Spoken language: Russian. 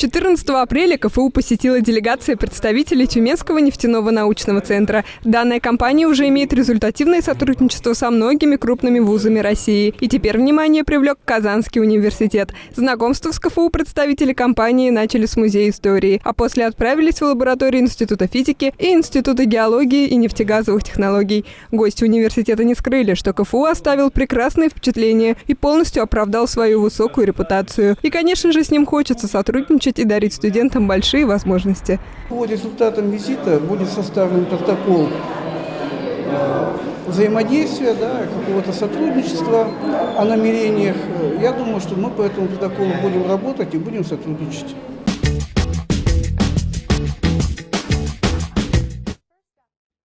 14 апреля КФУ посетила делегация представителей Тюменского нефтяного научного центра. Данная компания уже имеет результативное сотрудничество со многими крупными вузами России. И теперь внимание привлек Казанский университет. Знакомство с КФУ представители компании начали с Музея истории, а после отправились в лаборатории Института физики и Института геологии и нефтегазовых технологий. Гости университета не скрыли, что КФУ оставил прекрасное впечатление и полностью оправдал свою высокую репутацию. И, конечно же, с ним хочется сотрудничать и дарить студентам большие возможности. По результатам визита будет составлен протокол э, взаимодействия, да, какого-то сотрудничества о намерениях. Я думаю, что мы по этому протоколу будем работать и будем сотрудничать.